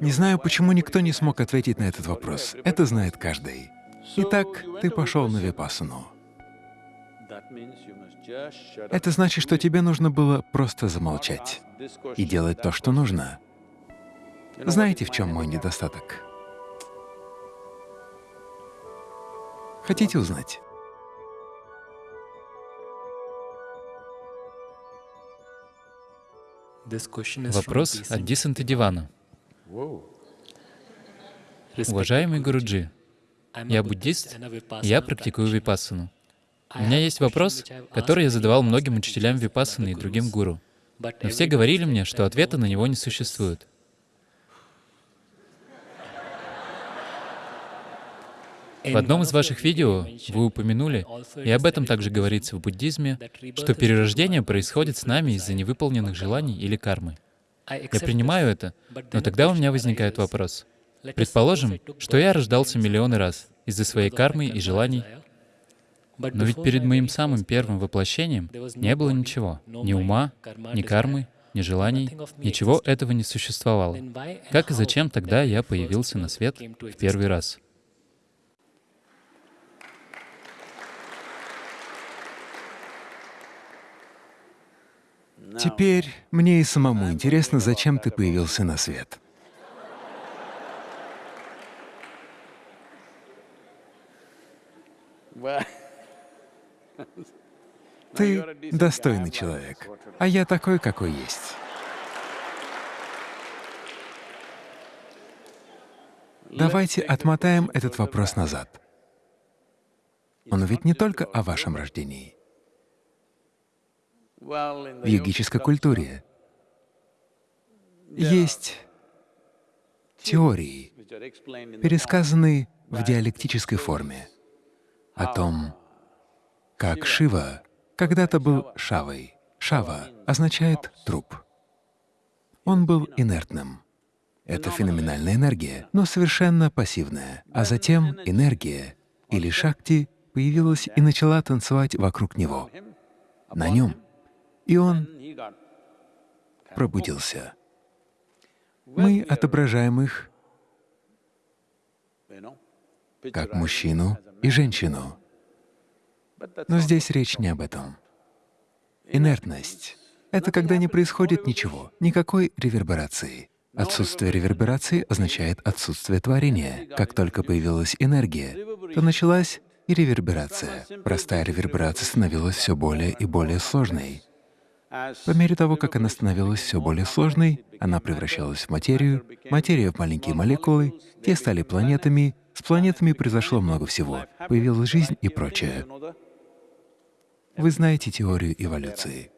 Не знаю, почему никто не смог ответить на этот вопрос. Это знает каждый. Итак, ты пошел на випассану. Это значит, что тебе нужно было просто замолчать и делать то, что нужно. Знаете, в чем мой недостаток? Хотите узнать? Вопрос от Дисанта Дивана. Уважаемый Гуруджи, я буддист, я практикую випассану. У меня есть вопрос, который я задавал многим учителям випассаны и другим гуру. Но все говорили мне, что ответа на него не существует. В одном из ваших видео вы упомянули, и об этом также говорится в буддизме, что перерождение происходит с нами из-за невыполненных желаний или кармы. Я принимаю это, но тогда у меня возникает вопрос. Предположим, что я рождался миллионы раз из-за своей кармы и желаний, но ведь перед моим самым первым воплощением не было ничего, ни ума, ни кармы, ни желаний, ничего этого не существовало. Как и зачем тогда я появился на свет в первый раз? Теперь мне и самому интересно, зачем ты появился на свет. Ты достойный человек, а я такой, какой есть. Давайте отмотаем этот вопрос назад. Он ведь не только о вашем рождении в йогической культуре. есть теории, пересказанные в диалектической форме, о том, как Шива когда-то был Шавой. Шава означает «труп». Он был инертным. Это феноменальная энергия, но совершенно пассивная. А затем энергия или шакти появилась и начала танцевать вокруг него, на нем. И он пробудился. Мы отображаем их как мужчину и женщину. Но здесь речь не об этом. Инертность — это когда не происходит ничего, никакой реверберации. Отсутствие реверберации означает отсутствие творения. Как только появилась энергия, то началась и реверберация. Простая реверберация становилась все более и более сложной. По мере того, как она становилась все более сложной, она превращалась в материю, материя в маленькие молекулы, те стали планетами, с планетами произошло много всего, появилась жизнь и прочее. Вы знаете теорию эволюции.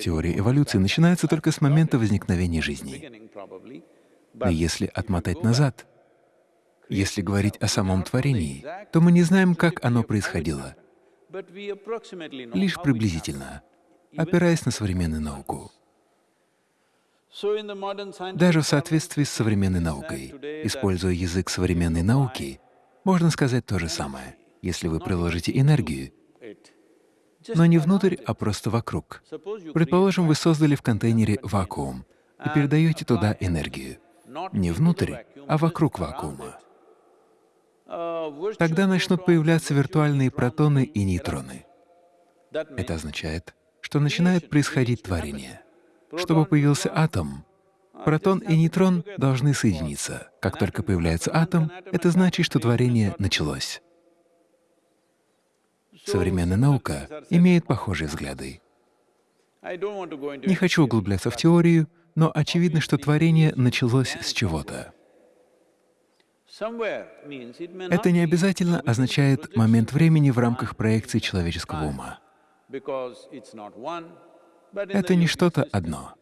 Теория эволюции начинается только с момента возникновения жизни. Но если отмотать назад, если говорить о самом творении, то мы не знаем, как оно происходило, лишь приблизительно опираясь на современную науку. Даже в соответствии с современной наукой, используя язык современной науки, можно сказать то же самое, если вы приложите энергию, но не внутрь, а просто вокруг. Предположим, вы создали в контейнере вакуум и передаете туда энергию. Не внутрь, а вокруг вакуума. Тогда начнут появляться виртуальные протоны и нейтроны. Это означает, что начинает происходить творение. Чтобы появился атом, протон и нейтрон должны соединиться. Как только появляется атом, это значит, что творение началось. Современная наука имеет похожие взгляды. Не хочу углубляться в теорию, но очевидно, что творение началось с чего-то. Это не обязательно означает момент времени в рамках проекции человеческого ума. Это не что-то одно.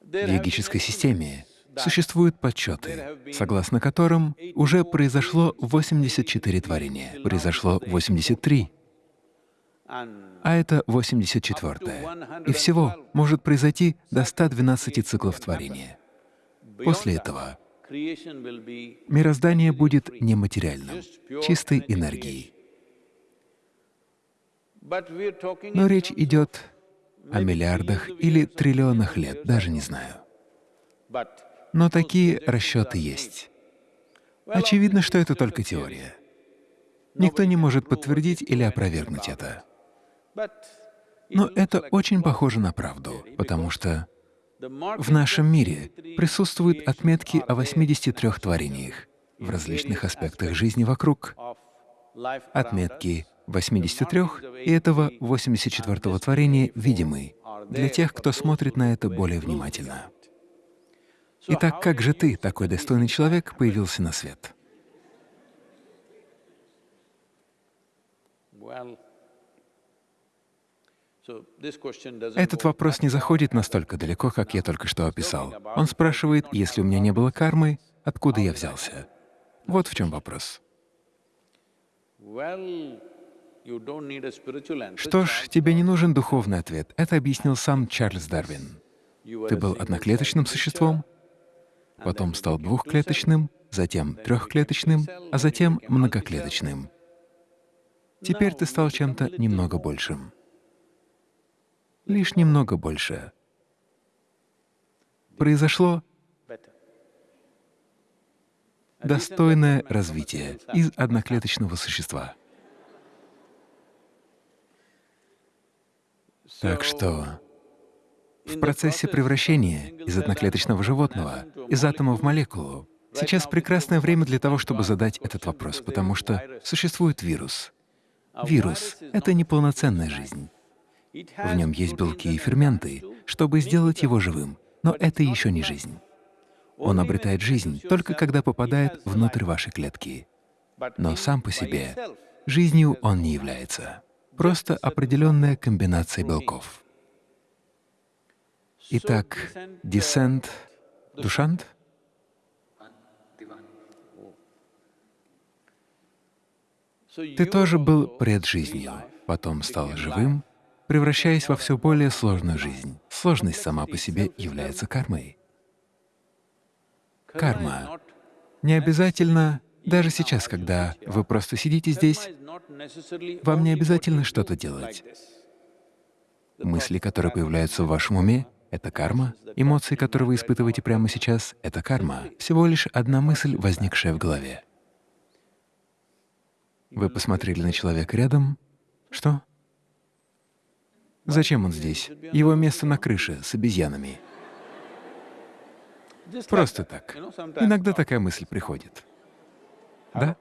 В йогической системе существуют подсчеты, согласно которым уже произошло 84 творения, произошло 83, а это 84 -е. И всего может произойти до 112 циклов творения. После этого мироздание будет нематериальным, чистой энергией. Но речь идет о миллиардах или триллионах лет, даже не знаю. Но такие расчеты есть. Очевидно, что это только теория. Никто не может подтвердить или опровергнуть это. Но это очень похоже на правду, потому что в нашем мире присутствуют отметки о 83 творениях в различных аспектах жизни вокруг. Отметки 83 и этого 84-го творения видимы для тех, кто смотрит на это более внимательно. Итак, как же ты, такой достойный человек, появился на свет? Этот вопрос не заходит настолько далеко, как я только что описал. Он спрашивает, если у меня не было кармы, откуда я взялся? Вот в чем вопрос. Что ж, тебе не нужен духовный ответ. Это объяснил сам Чарльз Дарвин. Ты был одноклеточным существом, потом стал двухклеточным, затем трехклеточным, а затем многоклеточным. Теперь ты стал чем-то немного большим. Лишь немного больше. Произошло достойное развитие из одноклеточного существа. Так что в процессе превращения из одноклеточного животного, из атома в молекулу, сейчас прекрасное время для того, чтобы задать этот вопрос, потому что существует вирус. Вирус — это неполноценная жизнь. В нем есть белки и ферменты, чтобы сделать его живым, но это еще не жизнь. Он обретает жизнь только когда попадает внутрь вашей клетки. Но сам по себе жизнью он не является просто определенная комбинация белков. Итак, десент, душант? Ты тоже был пред потом стал живым, превращаясь во все более сложную жизнь. Сложность сама по себе является кармой. Карма не обязательно даже сейчас, когда вы просто сидите здесь, вам не обязательно что-то делать. Мысли, которые появляются в вашем уме, — это карма. Эмоции, которые вы испытываете прямо сейчас, — это карма. Всего лишь одна мысль, возникшая в голове. Вы посмотрели на человека рядом. Что? Зачем он здесь? Его место на крыше с обезьянами. Просто так. Иногда такая мысль приходит. Да?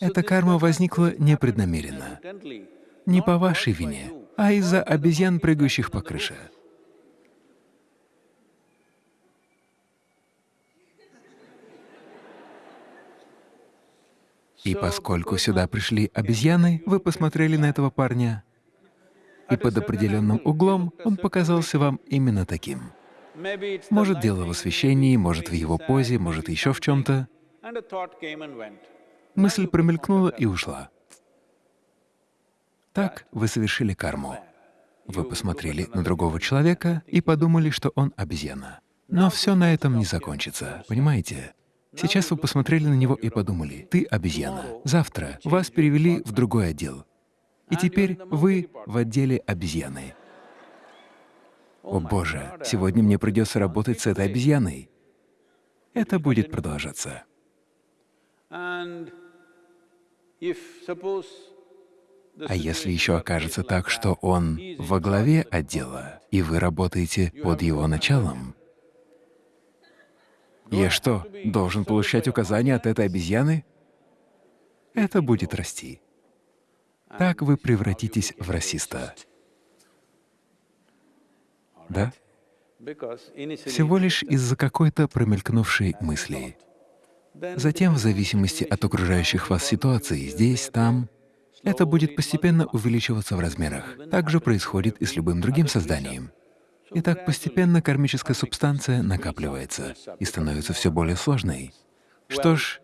Эта карма возникла непреднамеренно, не по вашей вине, а из-за обезьян, прыгающих по крыше. И поскольку сюда пришли обезьяны, вы посмотрели на этого парня, и под определенным углом он показался вам именно таким. Может, дело в освещении, может, в его позе, может, еще в чем-то. Мысль промелькнула и ушла. Так вы совершили карму. Вы посмотрели на другого человека и подумали, что он обезьяна. Но все на этом не закончится, понимаете? Сейчас вы посмотрели на него и подумали, ты обезьяна. Завтра вас перевели в другой отдел. И теперь вы в отделе обезьяны. О Боже, сегодня мне придется работать с этой обезьяной. Это будет продолжаться. А если еще окажется так, что он во главе отдела, и вы работаете под его началом, я что, должен получать указания от этой обезьяны? Это будет расти. Так вы превратитесь в расиста да? Всего лишь из-за какой-то промелькнувшей мысли. Затем, в зависимости от окружающих вас ситуаций, здесь, там, это будет постепенно увеличиваться в размерах. Так же происходит и с любым другим созданием. И так постепенно кармическая субстанция накапливается и становится все более сложной. Что ж,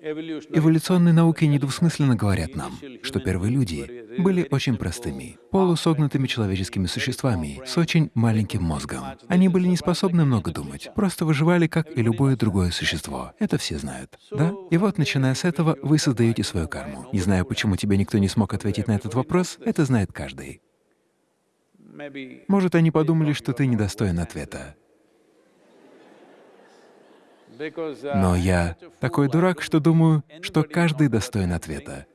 Эволюционные науки недвусмысленно говорят нам, что первые люди были очень простыми, полусогнутыми человеческими существами с очень маленьким мозгом. Они были не способны много думать, просто выживали, как и любое другое существо. Это все знают, да? И вот, начиная с этого, вы создаете свою карму. Не знаю, почему тебе никто не смог ответить на этот вопрос, это знает каждый. Может, они подумали, что ты недостоин ответа. Но я такой дурак, что думаю, что каждый достоин ответа.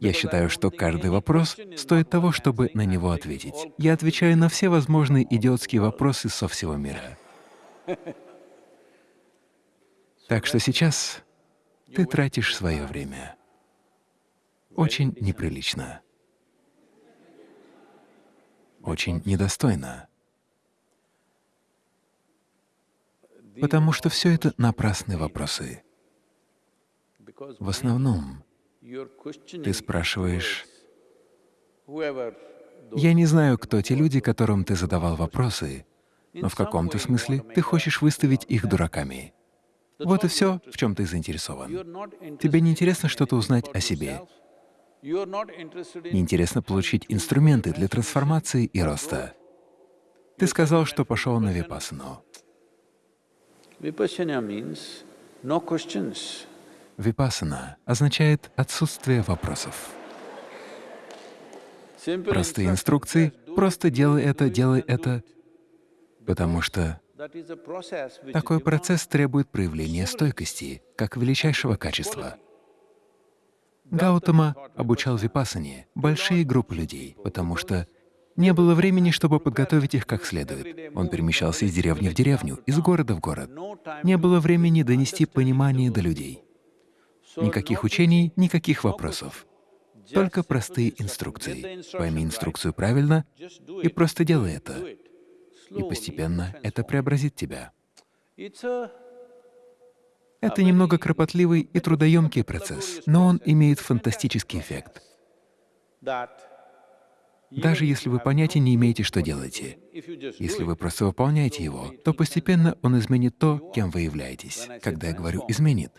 Я считаю, что каждый вопрос стоит того, чтобы на него ответить. Я отвечаю на все возможные идиотские вопросы со всего мира. Так что сейчас ты тратишь свое время. Очень неприлично. Очень недостойно. Потому что все это напрасные вопросы. В основном ты спрашиваешь, «Я не знаю, кто те люди, которым ты задавал вопросы, но в каком-то смысле ты хочешь выставить их дураками. Вот и все, в чем ты заинтересован. Тебе не интересно что-то узнать о себе. Не интересно получить инструменты для трансформации и роста. Ты сказал, что пошел на випассану. Випассана означает отсутствие вопросов. Простые инструкции — просто делай это, делай это, потому что такой процесс требует проявления стойкости, как величайшего качества. Гаутама обучал випассане большие группы людей, потому что не было времени, чтобы подготовить их как следует. Он перемещался из деревни в деревню, из города в город. Не было времени донести понимание до людей. Никаких учений, никаких вопросов. Только простые инструкции. Пойми инструкцию правильно и просто делай это. И постепенно это преобразит тебя. Это немного кропотливый и трудоемкий процесс, но он имеет фантастический эффект. Даже если вы понятия не имеете, что делаете, если вы просто выполняете его, то постепенно он изменит то, кем вы являетесь. Когда я говорю «изменит»,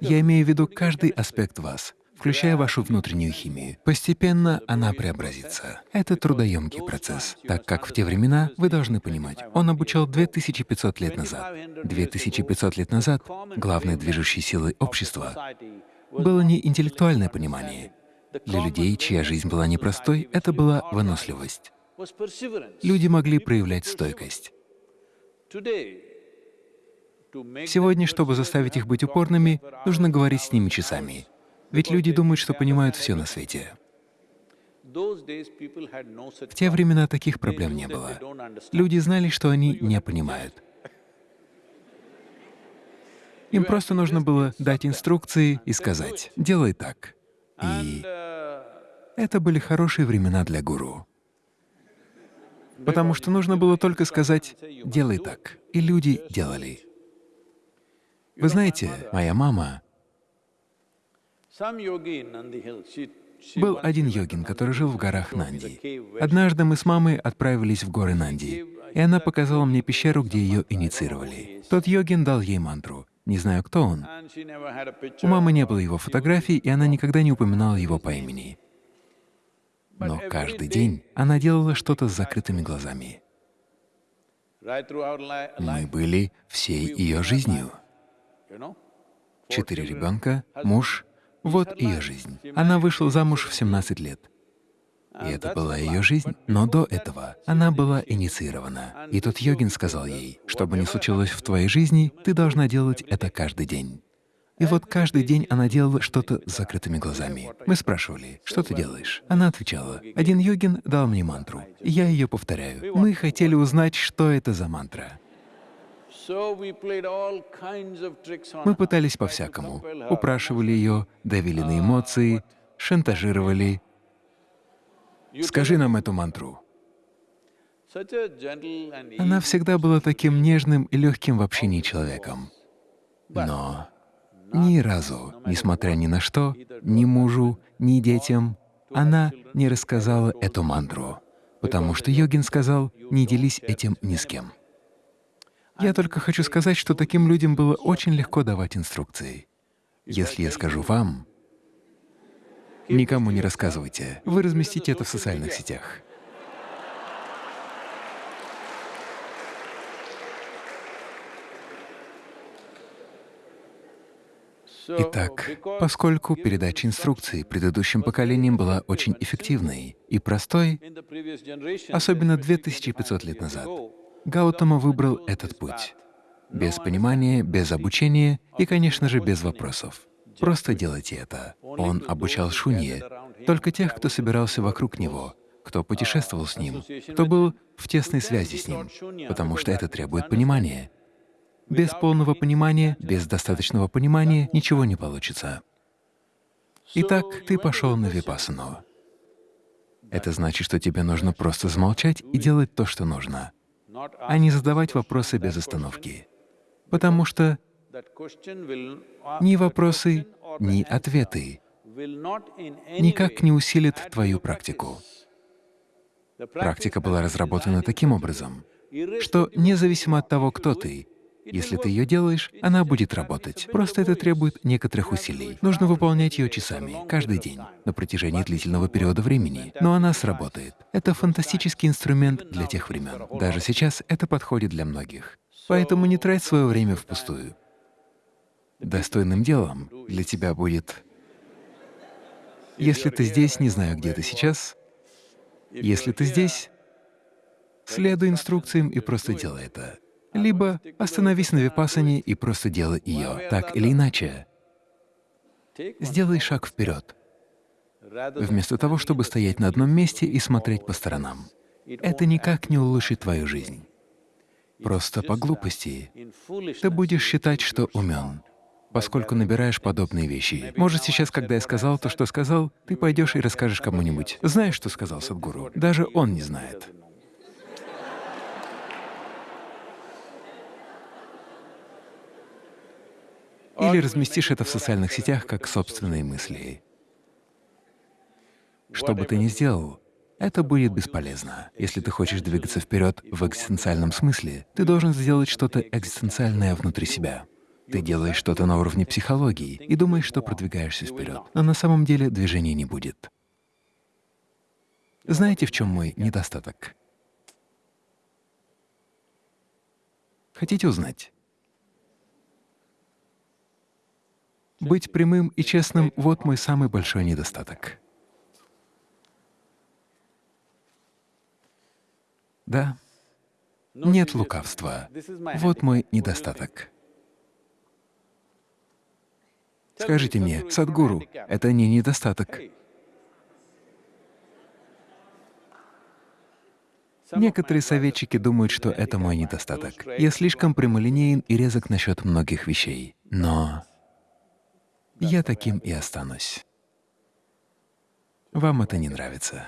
я имею в виду каждый аспект вас, включая вашу внутреннюю химию. Постепенно она преобразится. Это трудоемкий процесс, так как в те времена, вы должны понимать, он обучал 2500 лет назад. 2500 лет назад главной движущей силой общества было не интеллектуальное понимание, для людей, чья жизнь была непростой, это была выносливость. Люди могли проявлять стойкость. Сегодня, чтобы заставить их быть упорными, нужно говорить с ними часами. Ведь люди думают, что понимают все на свете. В те времена таких проблем не было. Люди знали, что они не понимают. Им просто нужно было дать инструкции и сказать «делай так». И это были хорошие времена для гуру. Потому что нужно было только сказать «делай так», и люди делали. Вы знаете, моя мама... Был один йогин, который жил в горах Нанди. Однажды мы с мамой отправились в горы Нанди, и она показала мне пещеру, где ее инициировали. Тот йогин дал ей мантру. Не знаю, кто он. У мамы не было его фотографий, и она никогда не упоминала его по имени. Но каждый день она делала что-то с закрытыми глазами. Мы были всей ее жизнью. Четыре ребенка, муж — вот ее жизнь. Она вышла замуж в 17 лет. И это была ее жизнь. Но до этого она была инициирована. И тот йогин сказал ей, что бы ни случилось в твоей жизни, ты должна делать это каждый день. И вот каждый день она делала что-то с закрытыми глазами. Мы спрашивали, что ты делаешь? Она отвечала, один йогин дал мне мантру, и я ее повторяю. Мы хотели узнать, что это за мантра. Мы пытались по-всякому. Упрашивали ее, давили на эмоции, шантажировали, Скажи нам эту мантру. Она всегда была таким нежным и легким в общении человеком. Но ни разу, несмотря ни на что, ни мужу, ни детям, она не рассказала эту мантру, потому что йогин сказал, не делись этим ни с кем. Я только хочу сказать, что таким людям было очень легко давать инструкции. Если я скажу вам, Никому не рассказывайте. Вы разместите это в социальных сетях. Итак, поскольку передача инструкций предыдущим поколениям была очень эффективной и простой, особенно 2500 лет назад, Гаутама выбрал этот путь. Без понимания, без обучения и, конечно же, без вопросов. Просто делайте это. Он обучал шунье, только тех, кто собирался вокруг него, кто путешествовал с ним, кто был в тесной связи с ним, потому что это требует понимания. Без полного понимания, без достаточного понимания ничего не получится. Итак, ты пошел на випассану. Это значит, что тебе нужно просто замолчать и делать то, что нужно, а не задавать вопросы без остановки. Потому что ни вопросы, ни ответы никак не усилят твою практику. Практика была разработана таким образом, что независимо от того, кто ты, если ты ее делаешь, она будет работать. Просто это требует некоторых усилий. Нужно выполнять ее часами, каждый день, на протяжении длительного периода времени. Но она сработает. Это фантастический инструмент для тех времен. Даже сейчас это подходит для многих. Поэтому не трать свое время впустую. Достойным делом для тебя будет... Если ты здесь, не знаю, где ты сейчас, если ты здесь, следуй инструкциям и просто делай это. Либо остановись на випассане и просто делай ее. Так или иначе, сделай шаг вперед, вместо того, чтобы стоять на одном месте и смотреть по сторонам. Это никак не улучшит твою жизнь. Просто по глупости ты будешь считать, что умен, поскольку набираешь подобные вещи. Может, сейчас, когда я сказал то, что сказал, ты пойдешь и расскажешь кому-нибудь. Знаешь, что сказал Садгуру? Даже он не знает. Или разместишь это в социальных сетях как собственные мысли. Что бы ты ни сделал, это будет бесполезно. Если ты хочешь двигаться вперед в экзистенциальном смысле, ты должен сделать что-то экзистенциальное внутри себя. Ты делаешь что-то на уровне психологии и думаешь, что продвигаешься вперед, но на самом деле движения не будет. Знаете, в чем мой недостаток? Хотите узнать? Быть прямым и честным — вот мой самый большой недостаток. Да, нет лукавства. Вот мой недостаток. Скажите мне, Садгуру, это не недостаток. Некоторые советчики думают, что это мой недостаток. Я слишком прямолинеен и резок насчет многих вещей. Но я таким и останусь. Вам это не нравится.